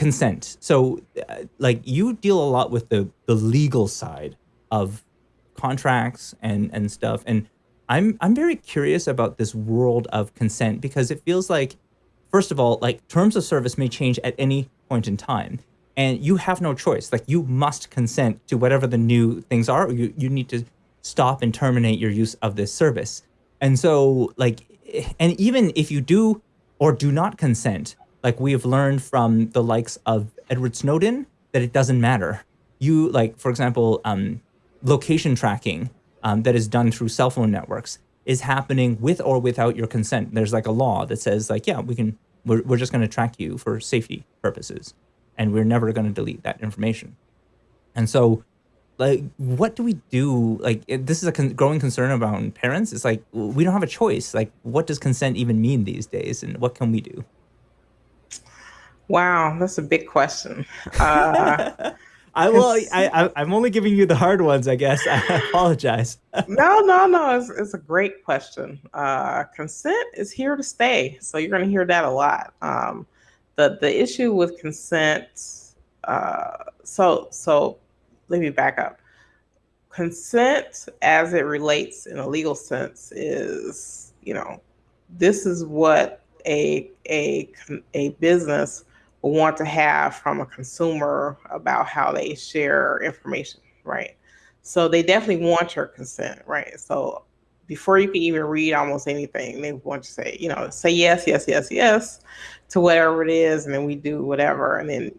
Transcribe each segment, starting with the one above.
consent. So, uh, like, you deal a lot with the the legal side of contracts and and stuff, and I'm I'm very curious about this world of consent because it feels like, first of all, like terms of service may change at any point in time, and you have no choice. Like, you must consent to whatever the new things are. you you need to stop and terminate your use of this service. And so, like, and even if you do or do not consent, like we have learned from the likes of Edward Snowden, that it doesn't matter. You like, for example, um, location tracking um, that is done through cell phone networks is happening with or without your consent. There's like a law that says like, yeah, we can, we're, we're just going to track you for safety purposes, and we're never going to delete that information. And so, like, what do we do? Like, this is a con growing concern about parents. It's like we don't have a choice. Like, what does consent even mean these days, and what can we do? Wow, that's a big question. Uh, I will. I, I am only giving you the hard ones, I guess. I apologize. no, no, no. It's, it's a great question. Uh, consent is here to stay, so you're going to hear that a lot. Um, the the issue with consent. Uh, so so let me back up. Consent, as it relates in a legal sense, is you know, this is what a a a business want to have from a consumer about how they share information, right? So they definitely want your consent, right? So before you can even read almost anything, they want to say, you know, say yes, yes, yes, yes to whatever it is, and then we do whatever. And then,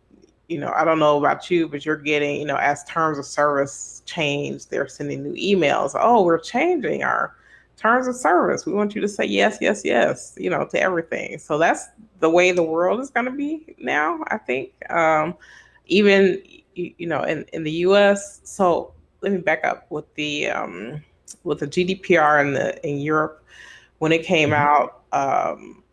you know, I don't know about you, but you're getting, you know, as terms of service change, they're sending new emails. Oh, we're changing our terms of service. We want you to say yes, yes, yes, you know, to everything. So that's the way the world is going to be now, I think. Um, even, you know, in, in the US. So let me back up with the, um, with the GDPR in the, in Europe, when it came mm-hmm. out, um,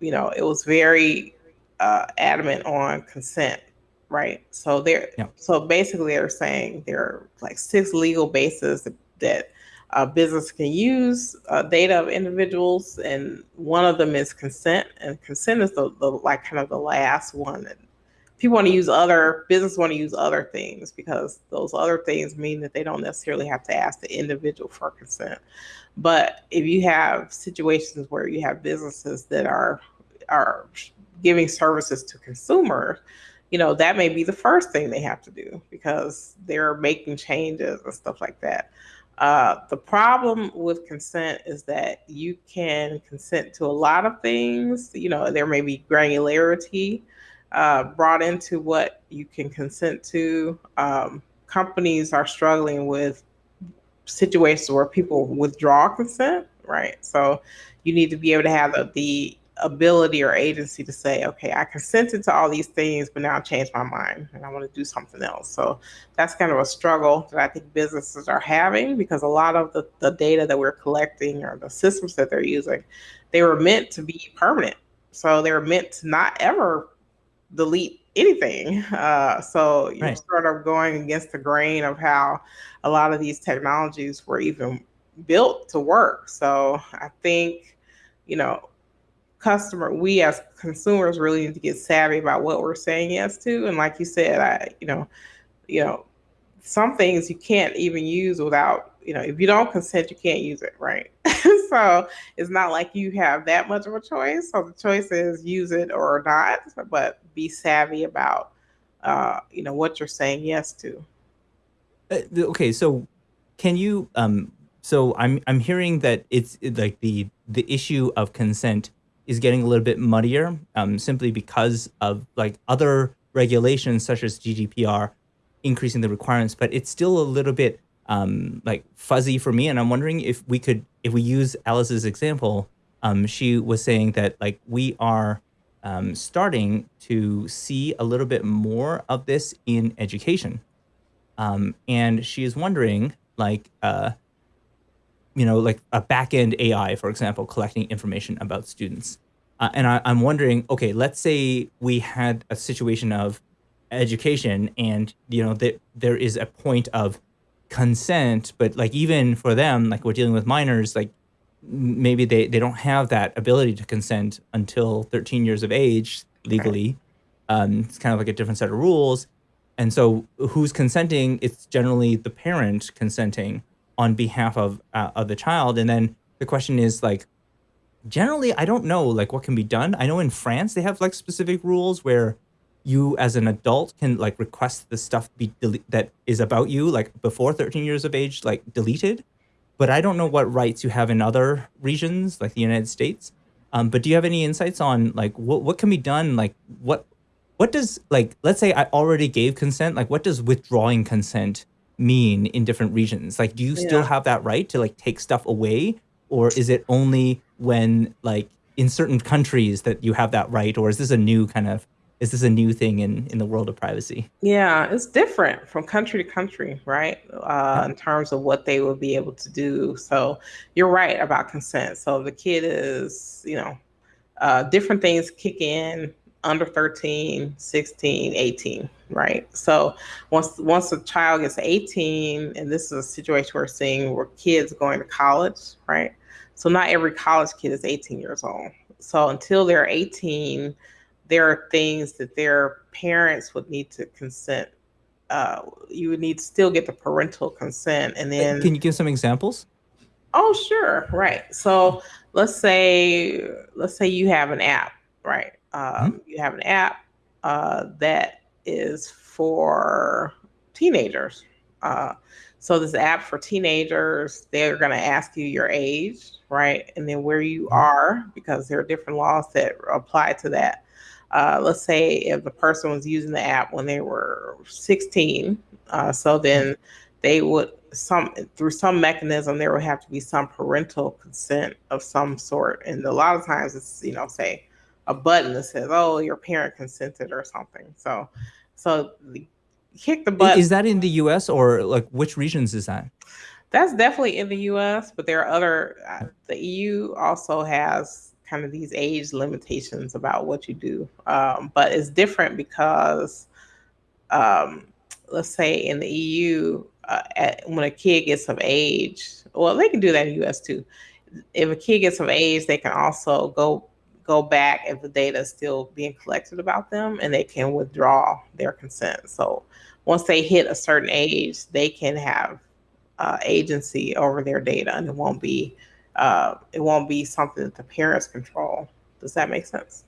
you know, it was very uh, adamant on consent, right? So they're, yeah. so basically they're saying there are like six legal bases that, uh, business can use uh, data of individuals, and one of them is consent. And consent is the, the like kind of the last one. And people want to use other business want to use other things because those other things mean that they don't necessarily have to ask the individual for consent. But if you have situations where you have businesses that are are giving services to consumers, you know that may be the first thing they have to do because they're making changes and stuff like that. Uh, the problem with consent is that you can consent to a lot of things. You know, there may be granularity uh, brought into what you can consent to. Um, companies are struggling with situations where people withdraw consent, right? So you need to be able to have the, the ability or agency to say, okay, I consented to all these things, but now I changed my mind and I want to do something else. So that's kind of a struggle that I think businesses are having because a lot of the, the data that we're collecting or the systems that they're using, they were meant to be permanent. So they were meant to not ever delete anything. Uh, so you're sort of going against the grain of how a lot of these technologies were even built to work. So I think, you know, customer, we as consumers really need to get savvy about what we're saying yes to. And like you said, I, you know, you know, some things you can't even use without, you know, if you don't consent, you can't use it, right? so it's not like you have that much of a choice. So the choice is use it or not, but be savvy about, uh, you know, what you're saying yes to. Uh, okay, so can you um so I'm I'm hearing that it's like the the issue of consent is getting a little bit muddier um, simply because of like other regulations such as GDPR increasing the requirements, but it's still a little bit um, like fuzzy for me. And I'm wondering if we could, if we use Alice's example, um, she was saying that like we are um, starting to see a little bit more of this in education. Um, and she is wondering like, uh, you know, like a back-end AI, for example, collecting information about students. Uh, and I, am wondering, okay, let's say we had a situation of education and, you know, that there is a point of consent, but like even for them, like we're dealing with minors, like maybe they, they don't have that ability to consent until 13 years of age legally. Um, it's kind of like a different set of rules. And so, who's consenting? It's generally the parent consenting on behalf of uh, of the child. And then the question is like, generally, I don't know like what can be done. I know in France they have like specific rules where you as an adult can like request the stuff be that is about you like before 13 years of age like deleted but i don't know what rights you have in other regions like the united states um, but do you have any insights on like what, what can be done like what what does like let's say i already gave consent like what does withdrawing consent mean in different regions? Like do you still have that right to like take stuff away? Or is it only when like in certain countries that you have that right? Or is this a new kind of is this a new thing in in the world of privacy? Yeah, it's different from country to country, right? Uh, yeah. in terms of what they will be able to do. So you're right about consent. So the kid is, you know, uh, different things kick in under 13, 16, 18, right? So once once a child gets 18, and this is a situation we're seeing where kids going to college, right? So not every college kid is 18 years old. So until they're 18, there are things that their parents would need to consent. Uh, you would need to still get the parental consent, and then can you give some examples Oh, sure. Right. So let's say let's say you have an app, right? Um, you have an app uh, that is for teenagers. Uh, so this app for teenagers, they're going to ask you your age, right, and then where you Mhm. are because there are different laws that apply to that. Uh, let's say if the person was using the app when they were 16, uh, so then they would some through some mechanism there would have to be some parental consent of some sort and a lot of times it's you know say a button that says oh your parent consented or something. So so kick the button is that in the us or like which regions is that? That's definitely in the us but there are other uh, the eu also has kind of these age limitations about what you do. Um, but it's different because um, let's say in the EU, uh, at, when a kid gets of age, well, they can do that in the US too. If a kid gets of age, they can also go go back if the data is still being collected about them, and they can withdraw their consent. So once they hit a certain age, they can have uh, agency over their data, and it won't be uh, it won't be something that the parents control. Does that make sense?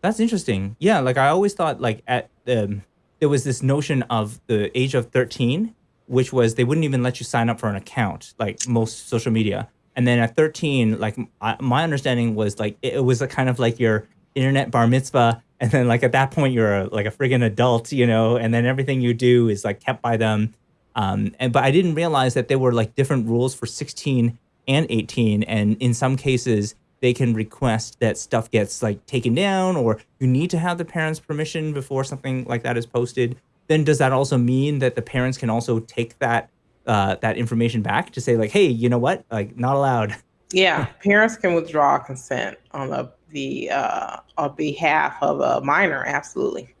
That's interesting. Yeah, like I always thought like at um there was this notion of the age of 13, which was they wouldn't even let you sign up for an account, like most social media. And then at 13, like I, my understanding was like it, it was a kind of like your internet bar mitzvah. And then like at that point you're a, like a friggin' adult, you know, and then everything you do is like kept by them. Um, and but I didn't realize that there were like different rules for 16 and 18. And in some cases, they can request that stuff gets like taken down or you need to have the parents permission before something like that is posted then does that also mean that the parents can also take that uh, that information back to say like hey you know what like not allowed Yeah, parents can withdraw consent on the the uh, on behalf of a minor. Absolutely,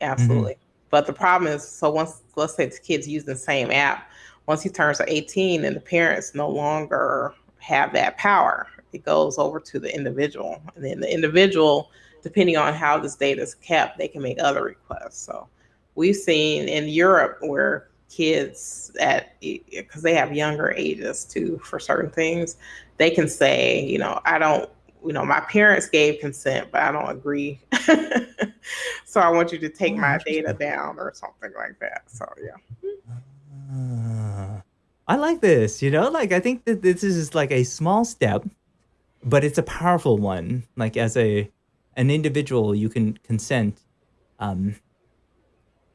absolutely. But the problem is, so once let's say the kids use the same app, once he turns 18, and the parents no longer have that power, it goes over to the individual, and then the individual, depending on how this data is kept, they can make other requests. So we've seen in Europe where kids at because they have younger ages too for certain things they can say you know i don't you know my parents gave consent but i don't agree. So i want you to take my data down or something like that so yeah. Ah, i like this you know like i think that this is like a small step but it's a powerful one like as a an individual you can consent um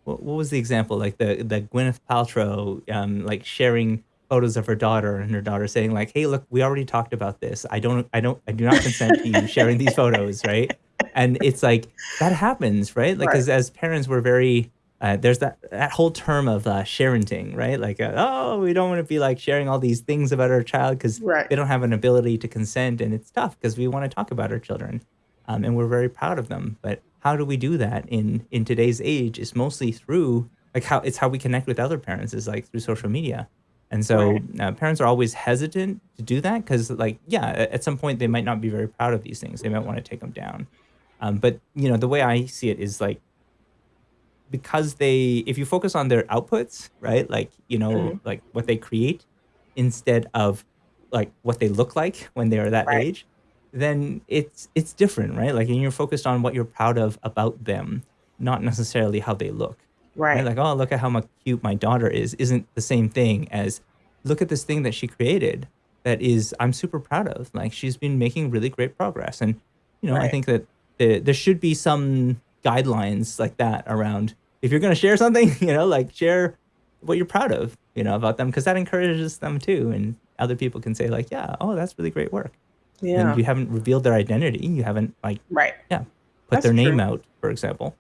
what, what was the example? Like the the Gwyneth Paltrow, um, like sharing photos of her daughter and her daughter saying like, "Hey, look, we already talked about this. I don't, I don't, I do not consent to you sharing these photos, right?" And it's like that happens, right? Like, right because as parents, we're very uh, there's that that whole term of uh, sharenting, right? Like, uh, oh, we don't want to be like sharing all these things about our child because right they don't have an ability to consent, and it's tough because we want to talk about our children, um, and we're very proud of them. But how do we do that in in today's age? Is mostly through like how it's how we connect with other parents is like through social media, and so right uh, parents are always hesitant to do that because like yeah, at some point they might not be very proud of these things. They might want to take them down. Um, but you know, the way I see it is like because they if you focus on their outputs, right? Like, you know, Mhm. like what they create instead of like what they look like when they're that Right. age, then it's it's different, right? Like and you're focused on what you're proud of about them, not necessarily how they look. Right? Right. Like, oh, look at how cute my daughter is, isn't the same thing as look at this thing that she created that is I'm super proud of. Like she's been making really great progress. And, you know, I think that the, there should be some guidelines like that around if you're going to share something, you know, like share what you're proud of, you know, about them because that encourages them too. And other people can say like, yeah, oh, that's really great work. And Yeah. you haven't revealed their identity. You haven't like, Right. yeah, put That's their name true. out, for example.